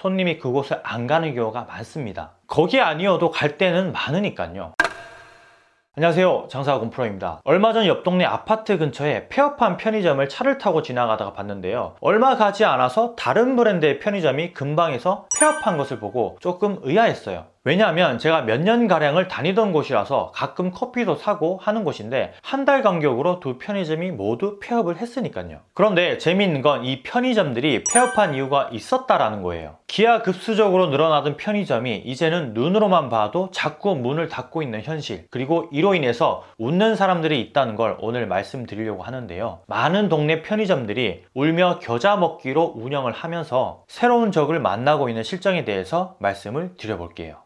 손님이 그곳을 안 가는 경우가 많습니다. 거기 아니어도 갈 때는 많으니까요. 안녕하세요. 장사학원 프로입니다. 얼마 전 옆 동네 아파트 근처에 폐업한 편의점을 차를 타고 지나가다가 봤는데요. 얼마 가지 않아서 다른 브랜드의 편의점이 근방에서 폐업한 것을 보고 조금 의아했어요 왜냐하면 제가 몇 년가량을 다니던 곳이라서 가끔 커피도 사고 하는 곳인데 한 달 간격으로 두 편의점이 모두 폐업을 했으니까요. 그런데 재미있는 건 이 편의점들이 폐업한 이유가 있었다라는 거예요. 기하급수적으로 늘어나던 편의점이 이제는 눈으로만 봐도 자꾸 문을 닫고 있는 현실 그리고 이로 인해서 웃는 사람들이 있다는 걸 오늘 말씀드리려고 하는데요. 많은 동네 편의점들이 울며 겨자 먹기로 운영을 하면서 새로운 적을 만나고 있는 실정에 대해서 말씀을 드려볼게요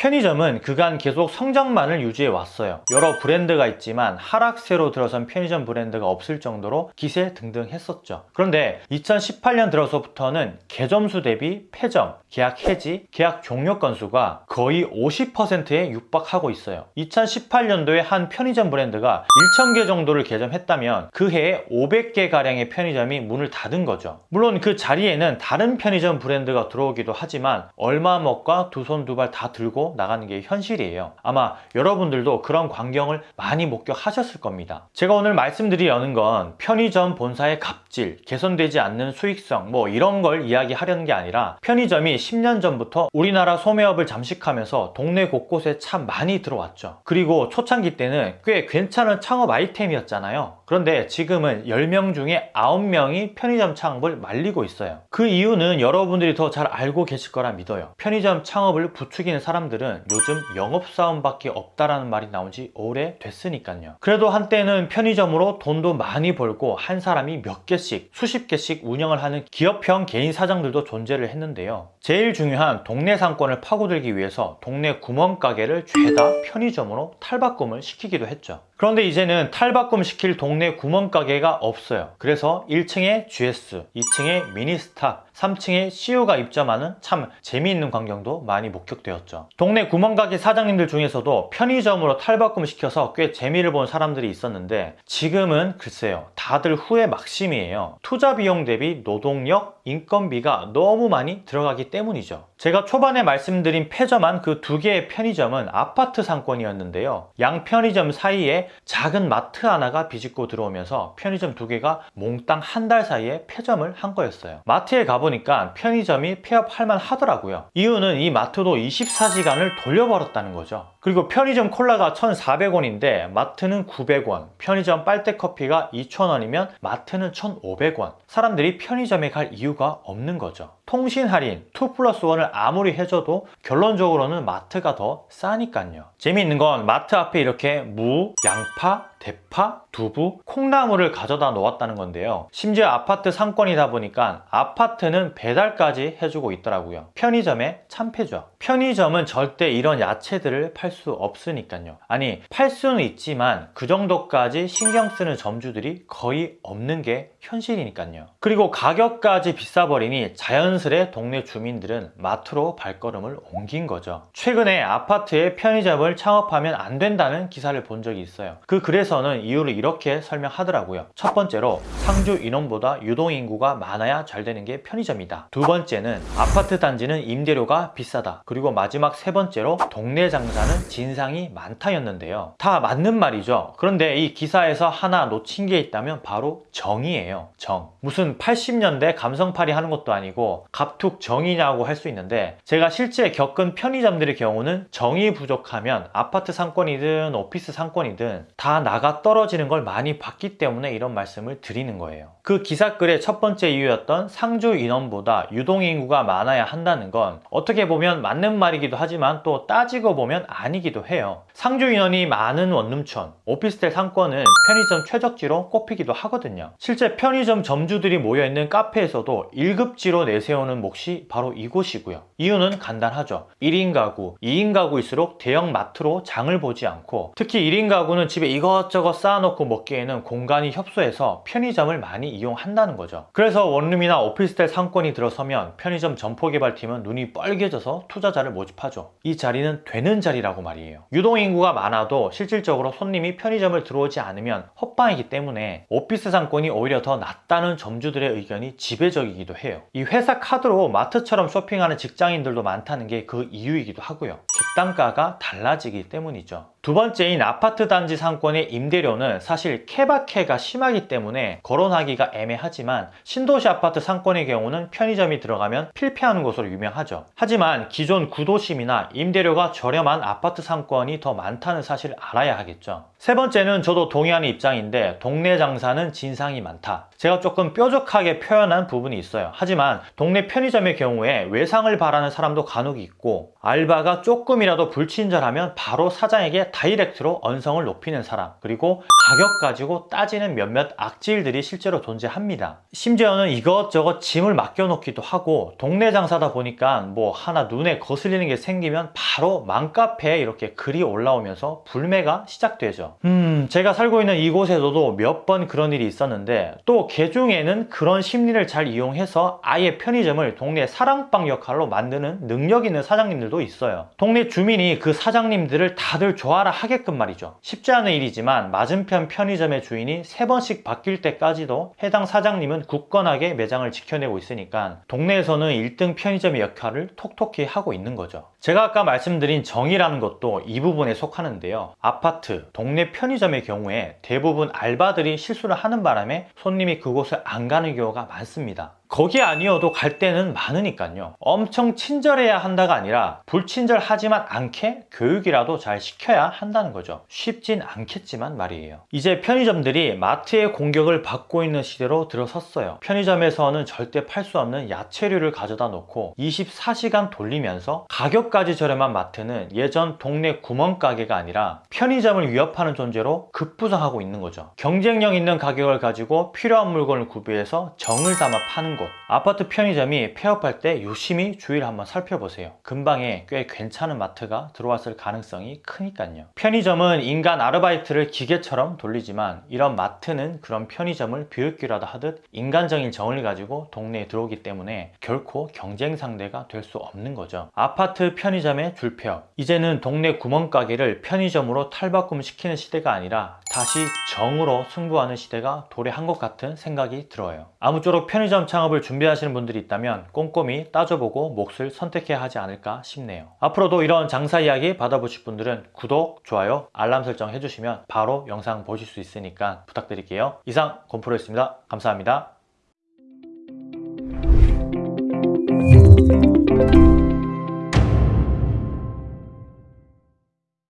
편의점은 그간 계속 성장만을 유지해 왔어요. 여러 브랜드가 있지만 하락세로 들어선 편의점 브랜드가 없을 정도로 기세 등등 했었죠. 그런데 2018년 들어서부터는 개점수 대비 폐점, 계약 해지, 계약 종료 건수가 거의 50%에 육박하고 있어요. 2018년도에 한 편의점 브랜드가 1000개 정도를 개점했다면 그 해에 500개 가량의 편의점이 문을 닫은 거죠. 물론 그 자리에는 다른 편의점 브랜드가 들어오기도 하지만 얼마 먹과 두 손 두 발 다 들고 나가는 게 현실이에요. 아마 여러분들도 그런 광경을 많이 목격하셨을 겁니다. 제가 오늘 말씀드리려는 건 편의점 본사의 갑질, 개선되지 않는 수익성 뭐 이런 걸 이야기하려는 게 아니라 편의점이 10년 전부터 우리나라 소매업을 잠식하면서 동네 곳곳에 참 많이 들어왔죠. 그리고 초창기 때는 꽤 괜찮은 창업 아이템이었잖아요. 그런데 지금은 10명 중에 9명이 편의점 창업을 말리고 있어요. 그 이유는 여러분들이 더 잘 알고 계실 거라 믿어요. 편의점 창업을 부추기는 사람들은 요즘 영업사원밖에 없다라는 말이 나온 지 오래 됐으니까요. 그래도 한때는 편의점으로 돈도 많이 벌고 한 사람이 몇 개씩 수십 개씩 운영을 하는 기업형 개인 사장들도 존재를 했는데요. 제일 중요한 동네 상권을 파고들기 위해서 동네 구멍가게를 죄다 편의점으로 탈바꿈을 시키기도 했죠. 그런데 이제는 탈바꿈 시킬 동네 구멍가게가 없어요. 그래서 1층에 GS, 2층에 미니스타, 3층에 CU가 입점하는 참 재미있는 광경도 많이 목격되었죠. 동네 구멍가게 사장님들 중에서도 편의점으로 탈바꿈 시켜서 꽤 재미를 본 사람들이 있었는데 지금은 글쎄요 다들 후회 막심이에요. 투자 비용 대비 노동력, 인건비가 너무 많이 들어가기 때문이죠. 제가 초반에 말씀드린 폐점한 그 두 개의 편의점은 아파트 상권이었는데요. 양 편의점 사이에 작은 마트 하나가 비집고 들어오면서 편의점 두 개가 몽땅 한 달 사이에 폐점을 한 거였어요. 마트에 가보니 까 편의점이 폐업할 만 하더라고요. 이유는 이 마트도 24시간을 돌려버렸다는 거죠. 그리고 편의점 콜라가 1,400원인데 마트는 900원 편의점 빨대 커피가 2,000원이면 마트는 1,500원. 사람들이 편의점에 갈 이유가 없는 거죠 통신 할인 2 플러스 1을 아무리 해줘도 결론적으로는 마트가 더 싸니까요. 재미있는 건 마트 앞에 이렇게 무, 양파, 대파, 두부, 콩나물을 가져다 놓았다는 건데요. 심지어 아파트 상권이다 보니까 아파트는 배달까지 해주고 있더라고요. 편의점에 참패죠. 편의점은 절대 이런 야채들을 팔 수 없으니까요. 아니 팔 수는 있지만 그 정도까지 신경 쓰는 점주들이 거의 없는 게 현실이니까요. 그리고 가격까지 비싸버리니 자연스레 동네 주민들은 마트로 발걸음을 옮긴 거죠. 최근에 아파트에 편의점을 창업하면 안 된다는 기사를 본 적이 있어요. 그 글에서는 이유를 이렇게 설명하더라고요. 첫 번째로 상주 인원보다 유동인구가 많아야 잘 되는 게 편의점이다. 두 번째는 아파트 단지는 임대료가 비싸다. 그리고 마지막 세 번째로 동네 장사는 진상이 많다였는데요. 다 맞는 말이죠. 그런데 이 기사에서 하나 놓친 게 있다면 바로 정 이에요. 정. 무슨 80년대 감성팔이 하는 것도 아니고 갑툭 정이냐고 할 수 있는데 제가 실제 겪은 편의점들의 경우는 정이 부족하면 아파트 상권이든 오피스 상권이든 다 나가 떨어지는 걸 많이 봤기 때문에 이런 말씀을 드리는 거예요. 그 기사글의 첫 번째 이유였던 상주 인원보다 유동인구가 많아야 한다는 건 어떻게 보면 맞는 말이기도 하지만 또 따지고 보면 아니기도 해요. 상주 인원이 많은 원룸촌, 오피스텔 상권은 편의점 최적지로 꼽히기도 하거든요. 실제 편의점 점주들이 모여있는 카페에서도 1급지로 내세워 내세우는 몫이 바로 이곳이고요. 이유는 간단하죠. 1인 가구, 2인 가구일수록 대형 마트로 장을 보지 않고 특히 1인 가구는 집에 이것저것 쌓아놓고 먹기에는 공간이 협소해서 편의점을 많이 이용한다는 거죠. 그래서 원룸이나 오피스텔 상권이 들어서면 편의점 점포개발팀은 눈이 뻘개져서 투자자를 모집하죠. 이 자리는 되는 자리라고 말이에요. 유동인구가 많아도 실질적으로 손님이 편의점을 들어오지 않으면 헛방이기 때문에 오피스 상권이 오히려 더 낫다는 점주들의 의견이 지배적이기도 해요. 이 회사 카드로 마트처럼 쇼핑하는 직장인들도 많다는 게 그 이유이기도 하고요. 객단가가 달라지기 때문이죠. 두 번째인 아파트 단지 상권의 임대료는 사실 케바케가 심하기 때문에 거론하기가 애매하지만 신도시 아파트 상권의 경우는 편의점이 들어가면 필패하는 것으로 유명하죠. 하지만 기존 구도심이나 임대료가 저렴한 아파트 상권이 더 많다는 사실을 알아야 하겠죠. 세 번째는 저도 동의하는 입장인데 동네 장사는 진상이 많다. 제가 조금 뾰족하게 표현한 부분이 있어요. 하지만 동네 편의점의 경우에 외상을 바라는 사람도 간혹 있고 알바가 조금이라도 불친절하면 바로 사장에게 다이렉트로 언성을 높이는 사람 그리고 가격 가지고 따지는 몇몇 악질들이 실제로 존재합니다. 심지어는 이것저것 짐을 맡겨놓기도 하고 동네 장사다 보니까 뭐 하나 눈에 거슬리는 게 생기면 바로 맘카페에 이렇게 글이 올라오면서 불매가 시작되죠. 음 제가 살고 있는 이곳에서도 몇 번 그런 일이 있었는데 또 개중에는 그런 심리를 잘 이용해서 아예 편의점을 동네 사랑방 역할로 만드는 능력 있는 사장님들도 있어요. 동네 주민이 그 사장님들을 다들 좋아라 하게끔 말이죠. 쉽지 않은 일이지만 맞은편 편의점의 주인이 세 번씩 바뀔 때까지도 해당 사장님은 굳건하게 매장을 지켜내고 있으니까 동네에서는 1등 편의점의 역할을 톡톡히 하고 있는 거죠. 제가 아까 말씀드린 정의라는 것도 이 부분에 속하는데요. 아파트, 동네 편의점의 경우에 대부분 알바들이 실수를 하는 바람에 손님이 그곳을 안 가는 경우가 많습니다. 거기 아니어도 갈 때는 많으니까요. 엄청 친절해야 한다가 아니라 불친절하지만 않게 교육이라도 잘 시켜야 한다는 거죠. 쉽진 않겠지만 말이에요. 이제 편의점들이 마트의 공격을 받고 있는 시대로 들어섰어요. 편의점에서는 절대 팔 수 없는 야채류를 가져다 놓고 24시간 돌리면서 가격까지 저렴한 마트는 예전 동네 구멍가게가 아니라 편의점을 위협하는 존재로 급부상하고 있는 거죠. 경쟁력 있는 가격을 가지고 필요한 물건을 구비해서 정을 담아 파는 곳 아파트 편의점이 폐업할 때 유심히 주의를 한번 살펴보세요. 근방에 꽤 괜찮은 마트가 들어왔을 가능성이 크니까요. 편의점은 인간 아르바이트를 기계처럼 돌리지만 이런 마트는 그런 편의점을 비웃기라도 하듯 인간적인 정을 가지고 동네에 들어오기 때문에 결코 경쟁 상대가 될 수 없는 거죠. 아파트 편의점의 줄폐업. 이제는 동네 구멍가게를 편의점으로 탈바꿈시키는 시대가 아니라 다시 정으로 승부하는 시대가 도래한 것 같은 생각이 들어요. 아무쪼록 편의점 창업 을 준비하시는 분들이 있다면 꼼꼼히 따져보고 몫을 선택해야 하지 않을까 싶네요. 앞으로도 이런 장사 이야기 받아보실 분들은 구독, 좋아요, 알람 설정 해주시면 바로 영상 보실 수 있으니까 부탁드릴게요. 이상 곰프로였습니다. 감사합니다.